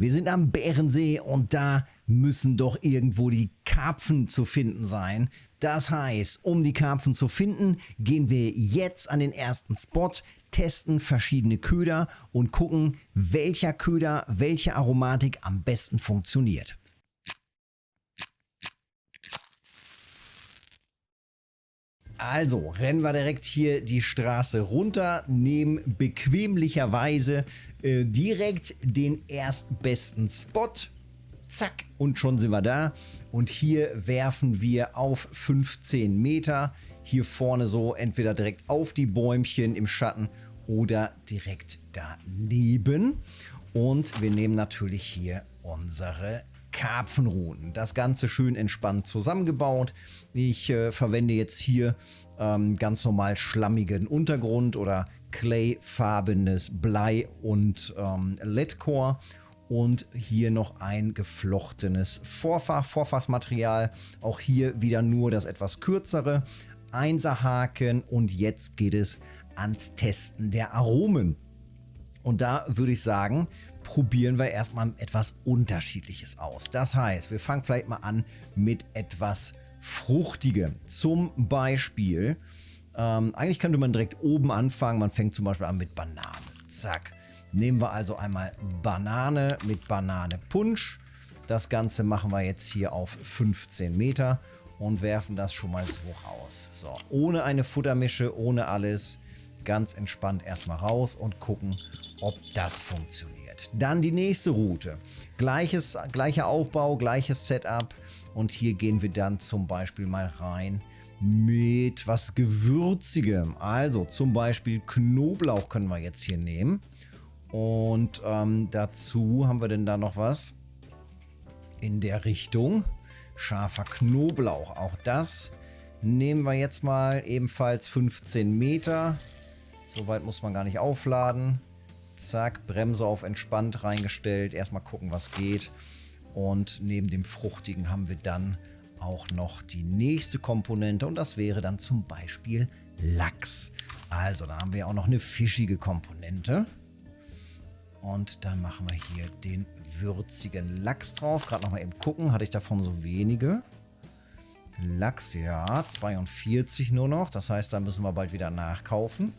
Wir sind am Bärensee und da müssen doch irgendwo die Karpfen zu finden sein. Das heißt, um die Karpfen zu finden, gehen wir jetzt an den ersten Spot, testen verschiedene Köder und gucken, welcher Köder, welche Aromatik am besten funktioniert. Also rennen wir direkt hier die Straße runter, nehmen bequemlicherweise äh, direkt den erstbesten Spot. Zack, und schon sind wir da. Und hier werfen wir auf 15 Meter. Hier vorne so entweder direkt auf die Bäumchen im Schatten oder direkt daneben. Und wir nehmen natürlich hier unsere Karpfenruten. Das Ganze schön entspannt zusammengebaut. Ich äh, verwende jetzt hier ähm, ganz normal schlammigen Untergrund oder clayfarbenes Blei und ähm, Leadcore und hier noch ein geflochtenes Vorfach, Vorfachsmaterial. Auch hier wieder nur das etwas kürzere. Einserhaken und jetzt geht es ans Testen der Aromen. Und da würde ich sagen, probieren wir erstmal etwas Unterschiedliches aus. Das heißt, wir fangen vielleicht mal an mit etwas Fruchtigem. Zum Beispiel, ähm, eigentlich könnte man direkt oben anfangen. Man fängt zum Beispiel an mit Banane. Zack. Nehmen wir also einmal Banane mit Banane Punsch. Das Ganze machen wir jetzt hier auf 15 Meter und werfen das schon mal so raus. So, ohne eine Futtermische, ohne alles ganz entspannt erstmal raus und gucken, ob das funktioniert. Dann die nächste Route. Gleiches, gleicher Aufbau, gleiches Setup. Und hier gehen wir dann zum Beispiel mal rein mit was Gewürzigem. Also zum Beispiel Knoblauch können wir jetzt hier nehmen. Und ähm, dazu haben wir denn da noch was in der Richtung. Scharfer Knoblauch. Auch das nehmen wir jetzt mal ebenfalls 15 Meter. Soweit muss man gar nicht aufladen. Zack, Bremse auf entspannt reingestellt. Erstmal gucken, was geht. Und neben dem Fruchtigen haben wir dann auch noch die nächste Komponente und das wäre dann zum Beispiel Lachs. Also da haben wir auch noch eine fischige Komponente. Und dann machen wir hier den würzigen Lachs drauf. Gerade noch mal eben gucken, hatte ich davon so wenige. Lachs, ja, 42 nur noch. Das heißt, da müssen wir bald wieder nachkaufen.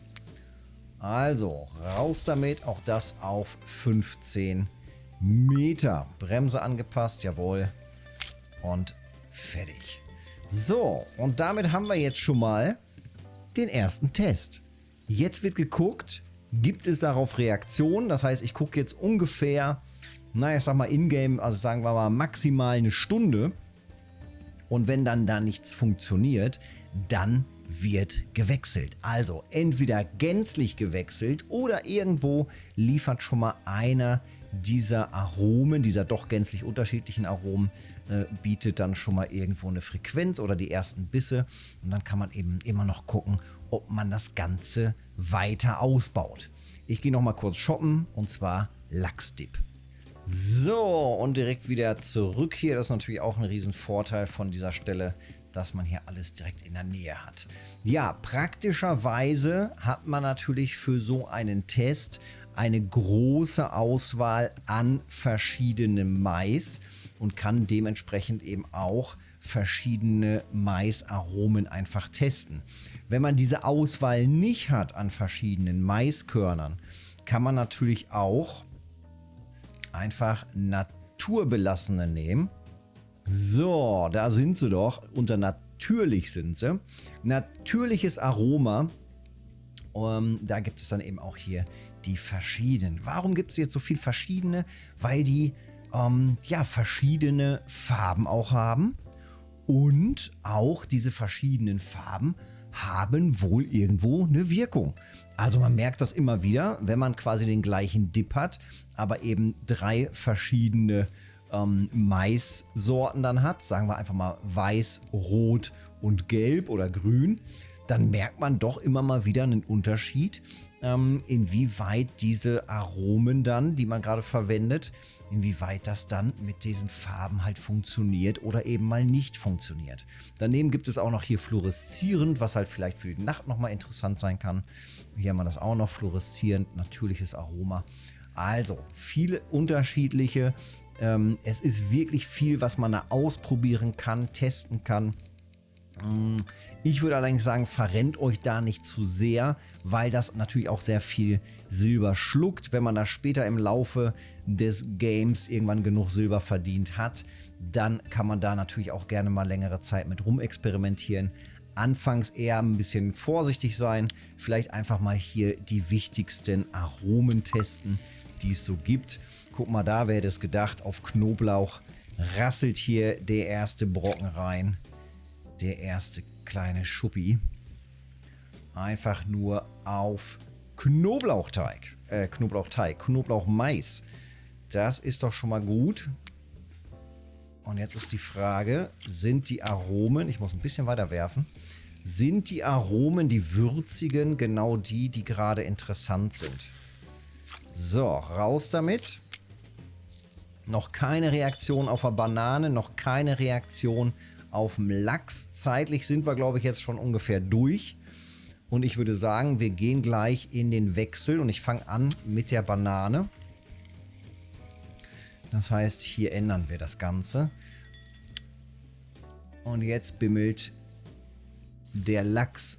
Also, raus damit. Auch das auf 15 Meter. Bremse angepasst, jawohl. Und fertig. So, und damit haben wir jetzt schon mal den ersten Test. Jetzt wird geguckt, gibt es darauf Reaktionen. Das heißt, ich gucke jetzt ungefähr, naja, ich sag mal in-game, also sagen wir mal maximal eine Stunde. Und wenn dann da nichts funktioniert, dann wird gewechselt. Also entweder gänzlich gewechselt oder irgendwo liefert schon mal einer dieser Aromen, dieser doch gänzlich unterschiedlichen Aromen, äh, bietet dann schon mal irgendwo eine Frequenz oder die ersten Bisse. Und dann kann man eben immer noch gucken, ob man das Ganze weiter ausbaut. Ich gehe noch mal kurz shoppen und zwar Lachsdip. So, und direkt wieder zurück hier. Das ist natürlich auch ein Riesenvorteil von dieser Stelle, dass man hier alles direkt in der Nähe hat. Ja, praktischerweise hat man natürlich für so einen Test eine große Auswahl an verschiedenem Mais und kann dementsprechend eben auch verschiedene Maisaromen einfach testen. Wenn man diese Auswahl nicht hat an verschiedenen Maiskörnern, kann man natürlich auch einfach naturbelassene nehmen so, da sind sie doch. Unter natürlich sind sie. Natürliches Aroma. Um, da gibt es dann eben auch hier die verschiedenen. Warum gibt es jetzt so viel verschiedene? Weil die ähm, ja verschiedene Farben auch haben. Und auch diese verschiedenen Farben haben wohl irgendwo eine Wirkung. Also man merkt das immer wieder, wenn man quasi den gleichen Dip hat, aber eben drei verschiedene ähm, Maissorten dann hat, sagen wir einfach mal weiß, rot und gelb oder grün, dann merkt man doch immer mal wieder einen Unterschied, ähm, inwieweit diese Aromen dann, die man gerade verwendet, inwieweit das dann mit diesen Farben halt funktioniert oder eben mal nicht funktioniert. Daneben gibt es auch noch hier fluoreszierend, was halt vielleicht für die Nacht nochmal interessant sein kann. Hier haben wir das auch noch, fluoreszierend, natürliches Aroma. Also viele unterschiedliche. Ähm, es ist wirklich viel, was man da ausprobieren kann, testen kann. Ich würde allerdings sagen, verrennt euch da nicht zu sehr, weil das natürlich auch sehr viel Silber schluckt. Wenn man da später im Laufe des Games irgendwann genug Silber verdient hat, dann kann man da natürlich auch gerne mal längere Zeit mit rumexperimentieren. Anfangs eher ein bisschen vorsichtig sein, vielleicht einfach mal hier die wichtigsten Aromen testen, die es so gibt. Guck mal da, wer hätte es gedacht, auf Knoblauch rasselt hier der erste Brocken rein der erste kleine Schuppi einfach nur auf Knoblauchteig, äh, Knoblauchteig, Knoblauchmais. Das ist doch schon mal gut. Und jetzt ist die Frage, sind die Aromen, ich muss ein bisschen weiter werfen, sind die Aromen, die würzigen, genau die, die gerade interessant sind? So, raus damit. Noch keine Reaktion auf der Banane, noch keine Reaktion auf dem Lachs. Zeitlich sind wir, glaube ich, jetzt schon ungefähr durch. Und ich würde sagen, wir gehen gleich in den Wechsel und ich fange an mit der Banane. Das heißt, hier ändern wir das Ganze. Und jetzt bimmelt der Lachs.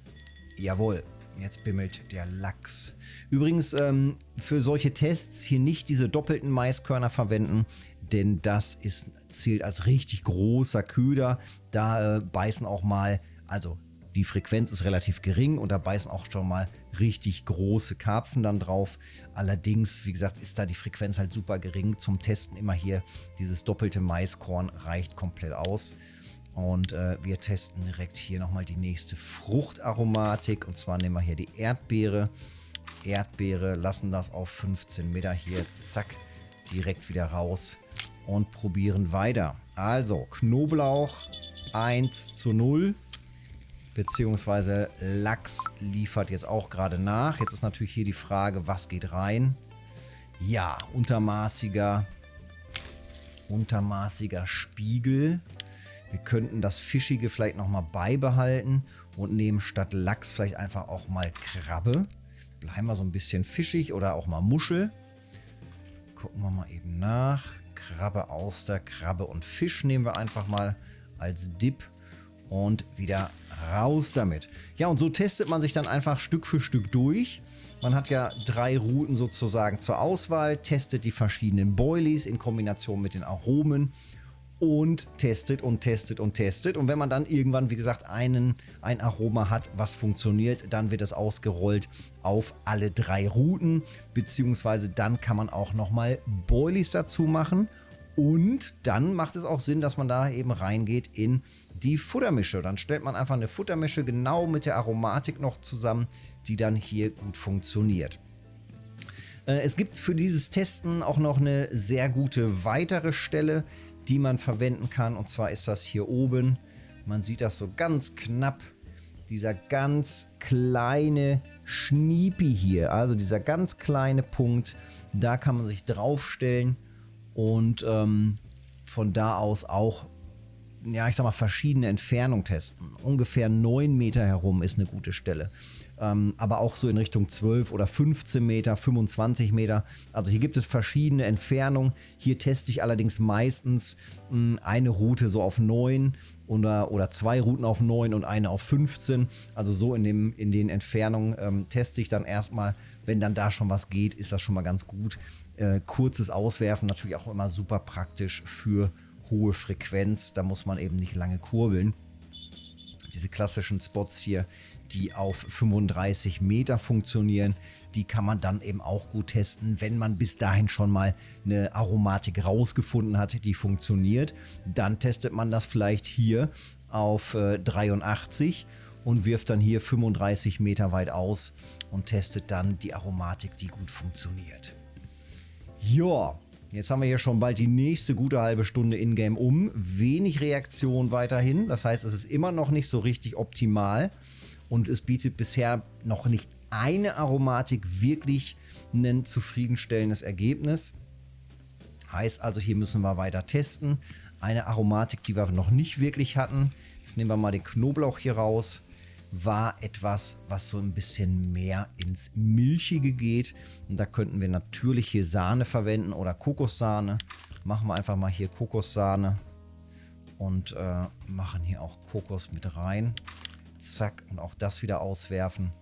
Jawohl, jetzt bimmelt der Lachs. Übrigens, ähm, für solche Tests hier nicht diese doppelten Maiskörner verwenden, denn das ist, zählt als richtig großer Köder. Da äh, beißen auch mal, also die Frequenz ist relativ gering und da beißen auch schon mal richtig große Karpfen dann drauf. Allerdings, wie gesagt, ist da die Frequenz halt super gering. Zum Testen immer hier dieses doppelte Maiskorn reicht komplett aus. Und äh, wir testen direkt hier nochmal die nächste Fruchtaromatik. Und zwar nehmen wir hier die Erdbeere. Erdbeere, lassen das auf 15 Meter hier, zack, direkt wieder raus und probieren weiter. Also Knoblauch 1 zu 0. Beziehungsweise Lachs liefert jetzt auch gerade nach. Jetzt ist natürlich hier die Frage, was geht rein? Ja, untermaßiger, untermaßiger Spiegel. Wir könnten das Fischige vielleicht nochmal beibehalten und nehmen statt Lachs vielleicht einfach auch mal Krabbe. Bleiben wir so ein bisschen fischig oder auch mal Muschel. Gucken wir mal eben nach. Krabbe, Auster, Krabbe und Fisch nehmen wir einfach mal als Dip und wieder raus damit. Ja, und so testet man sich dann einfach Stück für Stück durch. Man hat ja drei Routen sozusagen zur Auswahl, testet die verschiedenen Boilies in Kombination mit den Aromen und testet und testet und testet. Und wenn man dann irgendwann, wie gesagt, einen, ein Aroma hat, was funktioniert, dann wird es ausgerollt auf alle drei Routen. Beziehungsweise dann kann man auch nochmal Boilies dazu machen. Und dann macht es auch Sinn, dass man da eben reingeht in die Futtermische. Dann stellt man einfach eine Futtermische genau mit der Aromatik noch zusammen, die dann hier gut funktioniert. Äh, es gibt für dieses Testen auch noch eine sehr gute weitere Stelle, die man verwenden kann. Und zwar ist das hier oben. Man sieht das so ganz knapp. Dieser ganz kleine Schniepi hier, also dieser ganz kleine Punkt, da kann man sich draufstellen und ähm, von da aus auch, ja, ich sag mal, verschiedene Entfernungen testen. Ungefähr 9 Meter herum ist eine gute Stelle ähm, aber auch so in Richtung 12 oder 15 Meter, 25 Meter. Also hier gibt es verschiedene Entfernungen. Hier teste ich allerdings meistens mh, hm, eine Route so auf 9 oder, oder zwei Routen auf 9 und eine auf 15. Also so in, dem, in den Entfernungen ähm, teste ich dann erstmal. Wenn dann da schon was geht, ist das schon mal ganz gut. Äh, kurzes Auswerfen natürlich auch immer super praktisch für hohe Frequenz. Da muss man eben nicht lange kurbeln. Diese klassischen Spots hier, die auf 35 Meter funktionieren. Die kann man dann eben auch gut testen, wenn man bis dahin schon mal eine Aromatik rausgefunden hat, die funktioniert. Dann testet man das vielleicht hier auf äh, 83 und wirft dann hier 35 Meter weit aus und testet dann die Aromatik, die gut funktioniert. Ja, Jetzt haben wir hier schon bald die nächste gute halbe Stunde in-game um. Wenig Reaktion weiterhin. Das heißt, es ist immer noch nicht so richtig optimal und es bietet bisher noch nicht eine Aromatik wirklich ein zufriedenstellendes Ergebnis. Heißt also, hier müssen wir weiter testen. Eine Aromatik, die wir noch nicht wirklich hatten. Jetzt nehmen wir mal den Knoblauch hier raus. War etwas, was so ein bisschen mehr ins Milchige geht. Und da könnten wir natürlich hier Sahne verwenden oder Kokossahne. Machen wir einfach mal hier Kokossahne und äh, machen hier auch Kokos mit rein. Zack, und auch das wieder auswerfen.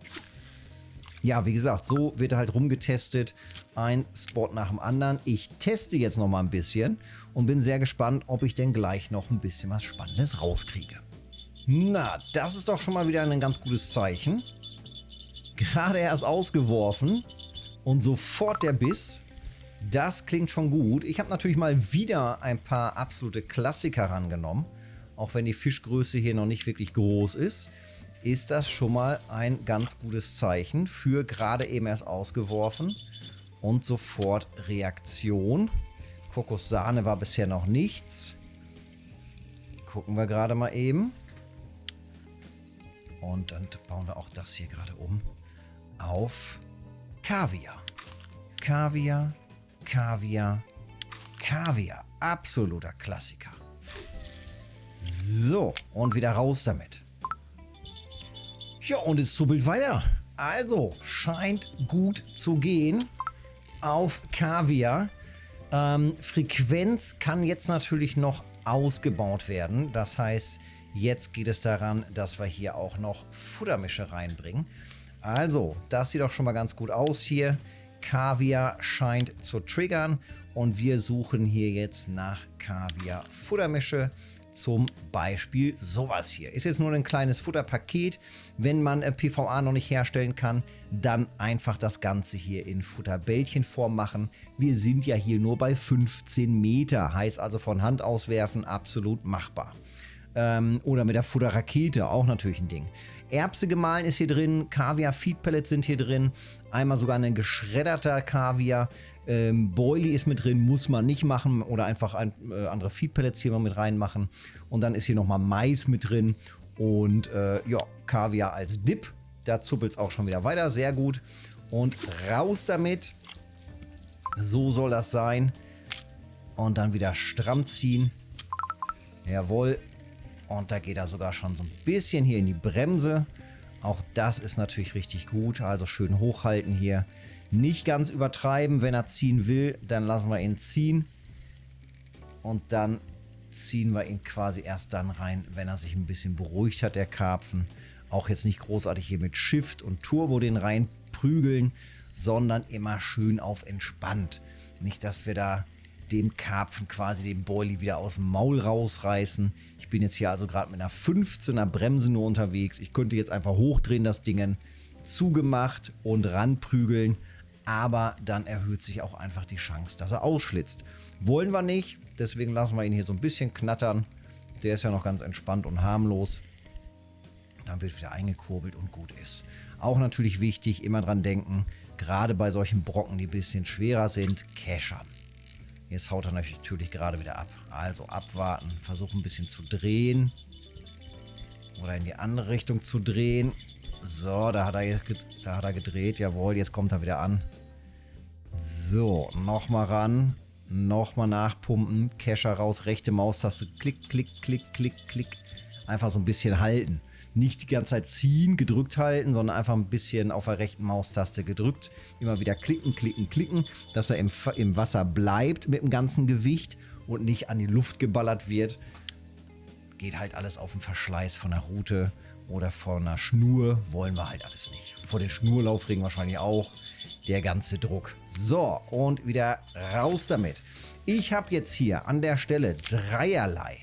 Ja, wie gesagt, so wird halt rumgetestet. Ein Spot nach dem anderen. Ich teste jetzt noch mal ein bisschen und bin sehr gespannt, ob ich denn gleich noch ein bisschen was Spannendes rauskriege. Na, das ist doch schon mal wieder ein ganz gutes Zeichen. Gerade erst ausgeworfen und sofort der Biss. Das klingt schon gut. Ich habe natürlich mal wieder ein paar absolute Klassiker rangenommen. Auch wenn die Fischgröße hier noch nicht wirklich groß ist, ist das schon mal ein ganz gutes Zeichen für gerade eben erst ausgeworfen. Und sofort Reaktion. Kokossahne war bisher noch nichts. Gucken wir gerade mal eben. Und dann bauen wir auch das hier gerade um auf Kaviar. Kaviar, Kaviar, Kaviar. Absoluter Klassiker. So, und wieder raus damit. Ja, und es zuppelt weiter. Also, scheint gut zu gehen auf Kaviar. Ähm, Frequenz kann jetzt natürlich noch ausgebaut werden. Das heißt, Jetzt geht es daran, dass wir hier auch noch Futtermische reinbringen. Also, das sieht auch schon mal ganz gut aus hier. Kaviar scheint zu triggern und wir suchen hier jetzt nach Kaviar Futtermische. Zum Beispiel sowas hier. Ist jetzt nur ein kleines Futterpaket. Wenn man äh, PVA noch nicht herstellen kann, dann einfach das Ganze hier in Futterbällchenform machen. Wir sind ja hier nur bei 15 Meter. Heißt also von Hand auswerfen absolut machbar. Ähm, oder mit der Futterrakete, auch natürlich ein Ding. Erbse gemahlen ist hier drin, Kaviar Feed Pellets sind hier drin, einmal sogar ein geschredderter Kaviar. Ähm, Boilie ist mit drin, muss man nicht machen oder einfach ein, äh, andere Feed Pellets hier mal mit reinmachen. Und dann ist hier nochmal Mais mit drin und äh, ja, Kaviar als Dip. Da zuppelt es auch schon wieder weiter, sehr gut. Und raus damit. So soll das sein. Und dann wieder stramm ziehen. Jawohl, und da geht er sogar schon so ein bisschen hier in die Bremse. Auch das ist natürlich richtig gut. Also schön hochhalten hier. Nicht ganz übertreiben. Wenn er ziehen will, dann lassen wir ihn ziehen. Und dann ziehen wir ihn quasi erst dann rein, wenn er sich ein bisschen beruhigt hat, der Karpfen. Auch jetzt nicht großartig hier mit Shift und Turbo den rein prügeln, sondern immer schön auf entspannt. Nicht, dass wir da dem Karpfen quasi den Boilie wieder aus dem Maul rausreißen. Ich bin jetzt hier also gerade mit einer 15er Bremse nur unterwegs. Ich könnte jetzt einfach hochdrehen, das Ding zugemacht und ranprügeln. Aber dann erhöht sich auch einfach die Chance, dass er ausschlitzt. Wollen wir nicht, deswegen lassen wir ihn hier so ein bisschen knattern. Der ist ja noch ganz entspannt und harmlos. Dann wird wieder eingekurbelt und gut ist. Auch natürlich wichtig, immer dran denken, gerade bei solchen Brocken, die ein bisschen schwerer sind, Cachern. Jetzt haut er natürlich gerade wieder ab. Also abwarten, versuchen ein bisschen zu drehen. Oder in die andere Richtung zu drehen. So, da hat er, da hat er gedreht. Jawohl, jetzt kommt er wieder an. So, nochmal ran. Nochmal nachpumpen. Kescher raus, rechte Maustaste. Klick, klick, klick, klick, klick. Einfach so ein bisschen halten nicht die ganze Zeit ziehen, gedrückt halten, sondern einfach ein bisschen auf der rechten Maustaste gedrückt. Immer wieder klicken, klicken, klicken, dass er im, im Wasser bleibt mit dem ganzen Gewicht und nicht an die Luft geballert wird. Geht halt alles auf den Verschleiß von der Route oder von einer Schnur. Wollen wir halt alles nicht. Vor den Schnurlaufregen wahrscheinlich auch. Der ganze Druck. So, und wieder raus damit. Ich habe jetzt hier an der Stelle dreierlei.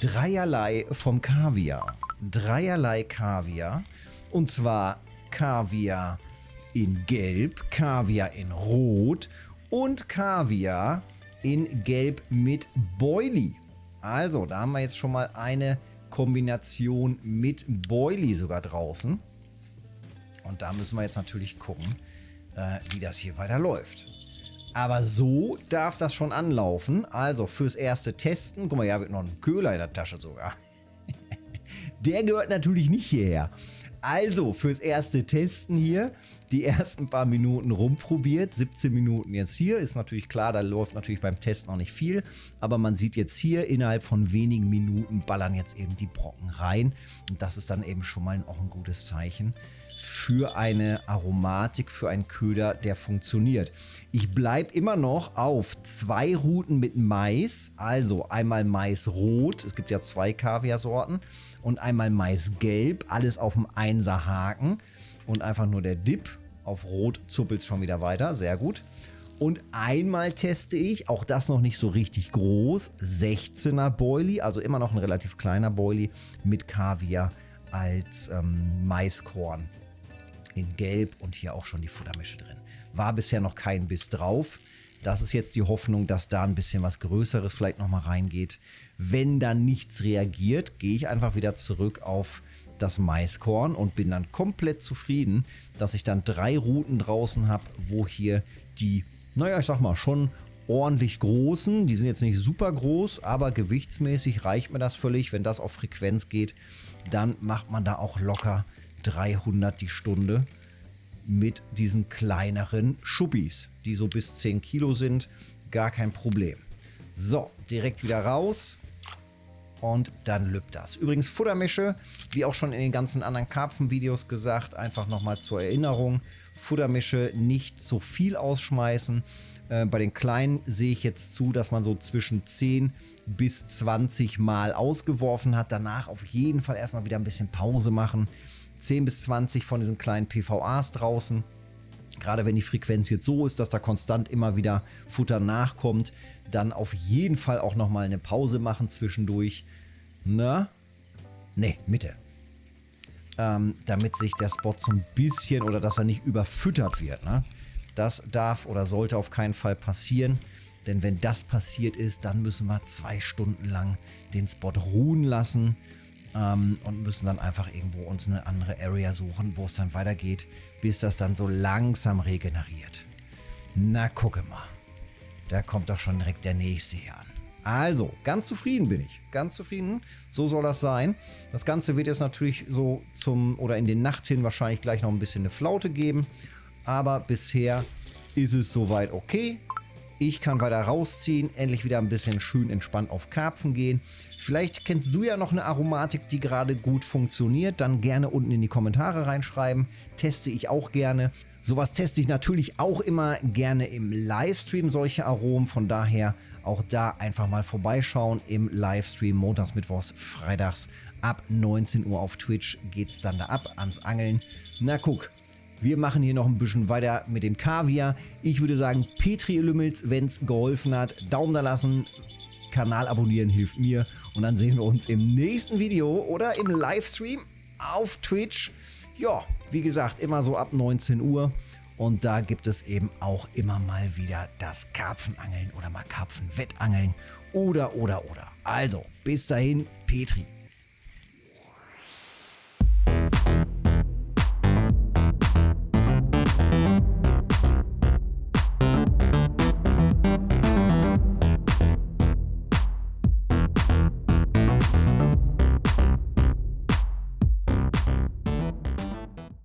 Dreierlei vom Kaviar dreierlei Kaviar. Und zwar Kaviar in Gelb, Kaviar in Rot und Kaviar in Gelb mit Boilie. Also, da haben wir jetzt schon mal eine Kombination mit Boilie sogar draußen. Und da müssen wir jetzt natürlich gucken, äh, wie das hier weiter läuft. Aber so darf das schon anlaufen. Also fürs erste Testen, guck mal, hier habe ich noch einen Köhler in der Tasche sogar. Der gehört natürlich nicht hierher. Also, fürs erste Testen hier, die ersten paar Minuten rumprobiert. 17 Minuten jetzt hier. Ist natürlich klar, da läuft natürlich beim Test noch nicht viel. Aber man sieht jetzt hier, innerhalb von wenigen Minuten ballern jetzt eben die Brocken rein. Und das ist dann eben schon mal auch ein gutes Zeichen für eine Aromatik, für einen Köder, der funktioniert. Ich bleibe immer noch auf zwei Routen mit Mais, also einmal Maisrot, es gibt ja zwei Kaviarsorten, und einmal Maisgelb, alles auf dem 1er Haken und einfach nur der Dip. Auf Rot zuppelt es schon wieder weiter, sehr gut. Und einmal teste ich, auch das noch nicht so richtig groß, 16er Boilie, also immer noch ein relativ kleiner Boilie mit Kaviar als ähm, Maiskorn in Gelb und hier auch schon die Futtermische drin. War bisher noch kein Biss drauf. Das ist jetzt die Hoffnung, dass da ein bisschen was Größeres vielleicht nochmal reingeht. Wenn dann nichts reagiert, gehe ich einfach wieder zurück auf das Maiskorn und bin dann komplett zufrieden, dass ich dann drei Routen draußen habe, wo hier die, naja, ich sag mal, schon ordentlich großen, die sind jetzt nicht super groß, aber gewichtsmäßig reicht mir das völlig. Wenn das auf Frequenz geht, dann macht man da auch locker 300 die Stunde mit diesen kleineren Schuppis, die so bis 10 Kilo sind. Gar kein Problem. So, direkt wieder raus. Und dann lübt das. Übrigens Futtermische, wie auch schon in den ganzen anderen Karpfen-Videos gesagt, einfach nochmal zur Erinnerung. Futtermische nicht so viel ausschmeißen. Äh, bei den kleinen sehe ich jetzt zu, dass man so zwischen 10 bis 20 Mal ausgeworfen hat. Danach auf jeden Fall erstmal wieder ein bisschen Pause machen. 10 bis 20 von diesen kleinen PVAs draußen. Gerade wenn die Frequenz jetzt so ist, dass da konstant immer wieder Futter nachkommt, dann auf jeden Fall auch nochmal eine Pause machen zwischendurch. Na? Ne, Mitte. Ähm, damit sich der Spot so ein bisschen oder dass er nicht überfüttert wird. Ne? Das darf oder sollte auf keinen Fall passieren. Denn wenn das passiert ist, dann müssen wir zwei Stunden lang den Spot ruhen lassen ähm, und müssen dann einfach irgendwo uns eine andere Area suchen, wo es dann weitergeht, bis das dann so langsam regeneriert. Na, gucke mal. Da kommt doch schon direkt der nächste hier an. Also, ganz zufrieden bin ich. Ganz zufrieden. So soll das sein. Das Ganze wird jetzt natürlich so zum oder in den Nacht hin wahrscheinlich gleich noch ein bisschen eine Flaute geben. Aber bisher ist es soweit okay. Ich kann weiter rausziehen, endlich wieder ein bisschen schön entspannt auf Karpfen gehen. Vielleicht kennst du ja noch eine Aromatik, die gerade gut funktioniert. Dann gerne unten in die Kommentare reinschreiben. Teste ich auch gerne. Sowas teste ich natürlich auch immer gerne im Livestream, solche Aromen. Von daher auch da einfach mal vorbeischauen im Livestream. Montags, Mittwochs, Freitags ab 19 Uhr auf Twitch geht es dann da ab ans Angeln. Na guck, wir machen hier noch ein bisschen weiter mit dem Kaviar. Ich würde sagen, Petri Lümmels, wenn es geholfen hat, Daumen da lassen, Kanal abonnieren hilft mir. Und dann sehen wir uns im nächsten Video oder im Livestream auf Twitch. Ja, wie gesagt, immer so ab 19 Uhr. Und da gibt es eben auch immer mal wieder das Karpfenangeln oder mal Karpfenwettangeln oder, oder, oder. Also, bis dahin, Petri.